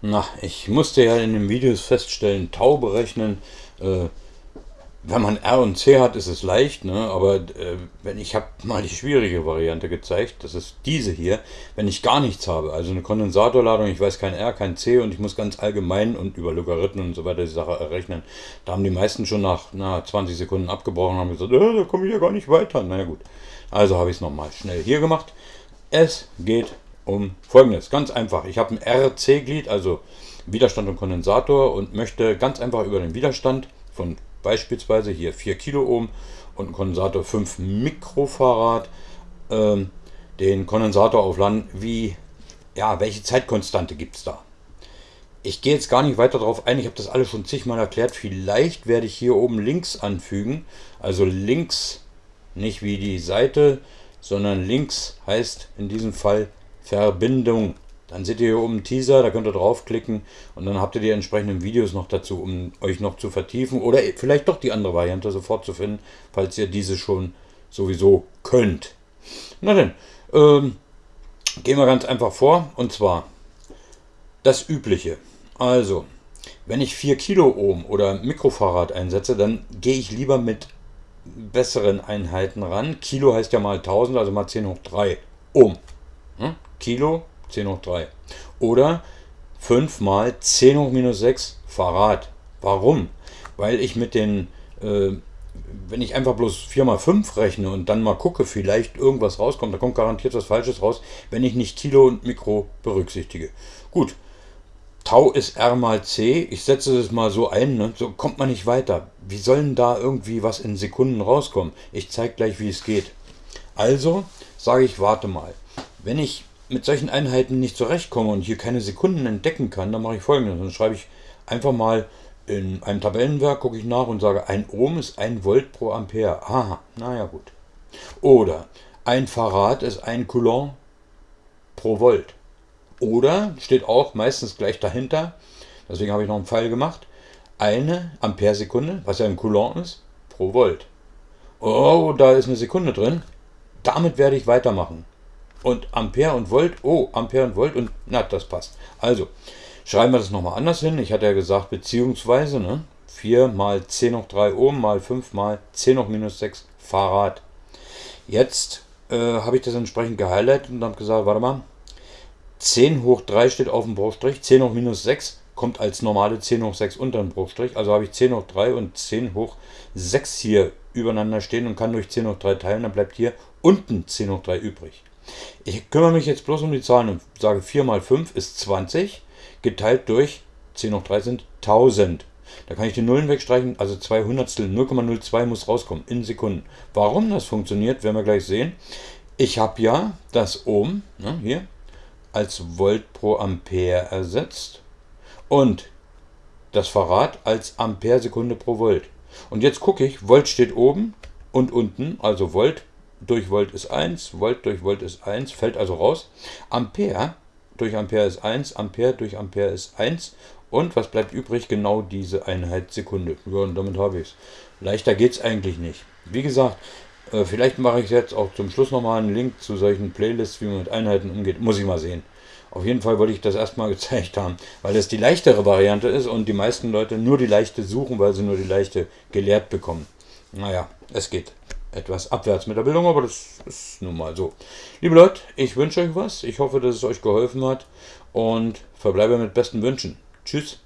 Na, ich musste ja in den Videos feststellen, Tau berechnen. Äh, wenn man R und C hat, ist es leicht, ne? aber äh, wenn ich habe mal die schwierige Variante gezeigt, das ist diese hier, wenn ich gar nichts habe, also eine Kondensatorladung, ich weiß kein R, kein C und ich muss ganz allgemein und über Logarithmen und so weiter die Sache errechnen, da haben die meisten schon nach na, 20 Sekunden abgebrochen und haben gesagt, äh, da komme ich ja gar nicht weiter. Naja gut, also habe ich es nochmal schnell hier gemacht. Es geht um folgendes, ganz einfach, ich habe ein RC-Glied, also Widerstand und Kondensator und möchte ganz einfach über den Widerstand von beispielsweise hier 4 Kiloohm und Kondensator 5 Mikrofarad ähm, den Kondensator aufladen, wie, ja, welche Zeitkonstante gibt es da? Ich gehe jetzt gar nicht weiter darauf ein, ich habe das alles schon zigmal erklärt. Vielleicht werde ich hier oben links anfügen, also links, nicht wie die Seite, sondern links heißt in diesem Fall Verbindung. Dann seht ihr hier oben Teaser, da könnt ihr draufklicken und dann habt ihr die entsprechenden Videos noch dazu, um euch noch zu vertiefen oder vielleicht doch die andere Variante sofort zu finden, falls ihr diese schon sowieso könnt. Na denn, ähm, gehen wir ganz einfach vor und zwar das Übliche. Also, wenn ich 4 Kilo Ohm oder Mikrofahrrad einsetze, dann gehe ich lieber mit besseren Einheiten ran. Kilo heißt ja mal 1000, also mal 10 hoch 3 Ohm. Hm? Kilo 10 hoch 3. Oder 5 mal 10 hoch minus 6 Farad. Warum? Weil ich mit den, äh, wenn ich einfach bloß 4 mal 5 rechne und dann mal gucke, vielleicht irgendwas rauskommt, da kommt garantiert was Falsches raus, wenn ich nicht Kilo und Mikro berücksichtige. Gut, Tau ist R mal C, ich setze es mal so ein, ne? so kommt man nicht weiter. Wie soll denn da irgendwie was in Sekunden rauskommen? Ich zeige gleich, wie es geht. Also sage ich, warte mal. Wenn ich mit solchen Einheiten nicht zurechtkomme und hier keine Sekunden entdecken kann, dann mache ich folgendes. Dann schreibe ich einfach mal in einem Tabellenwerk, gucke ich nach und sage, ein Ohm ist ein Volt pro Ampere. Aha, naja gut. Oder ein Farad ist ein Coulomb pro Volt. Oder, steht auch meistens gleich dahinter, deswegen habe ich noch einen Pfeil gemacht, eine Amperesekunde, was ja ein Coulomb ist, pro Volt. Oh, da ist eine Sekunde drin. Damit werde ich weitermachen und Ampere und Volt. Oh, Ampere und Volt und na, das passt. Also, schreiben wir das nochmal anders hin. Ich hatte ja gesagt, beziehungsweise, ne? 4 mal 10 hoch 3 Ohm mal 5 mal 10 hoch minus 6 Farad. Jetzt äh, habe ich das entsprechend gehighlightet und habe gesagt, warte mal, 10 hoch 3 steht auf dem Bruchstrich, 10 hoch minus 6 kommt als normale 10 hoch 6 unter dem Bruchstrich. Also habe ich 10 hoch 3 und 10 hoch 6 hier übereinander stehen und kann durch 10 hoch 3 teilen. Dann bleibt hier unten 10 hoch 3 übrig. Ich kümmere mich jetzt bloß um die Zahlen und sage 4 mal 5 ist 20, geteilt durch 10 hoch 3 sind 1000. Da kann ich die Nullen wegstreichen, also 2 Hundertstel, 0,02 muss rauskommen in Sekunden. Warum das funktioniert, werden wir gleich sehen. Ich habe ja das Ohm ne, hier als Volt pro Ampere ersetzt und das Farad als Ampere Sekunde pro Volt. Und jetzt gucke ich, Volt steht oben und unten, also Volt durch Volt ist 1, Volt durch Volt ist 1, fällt also raus. Ampere durch Ampere ist 1, Ampere durch Ampere ist 1. Und was bleibt übrig? Genau diese Einheit Sekunde. Ja, und damit habe ich es. Leichter geht es eigentlich nicht. Wie gesagt, äh, vielleicht mache ich jetzt auch zum Schluss nochmal einen Link zu solchen Playlists, wie man mit Einheiten umgeht. Muss ich mal sehen. Auf jeden Fall wollte ich das erstmal gezeigt haben, weil das die leichtere Variante ist und die meisten Leute nur die leichte suchen, weil sie nur die leichte gelehrt bekommen. Naja, es geht etwas abwärts mit der Bildung, aber das ist nun mal so. Liebe Leute, ich wünsche euch was. Ich hoffe, dass es euch geholfen hat und verbleibe mit besten Wünschen. Tschüss.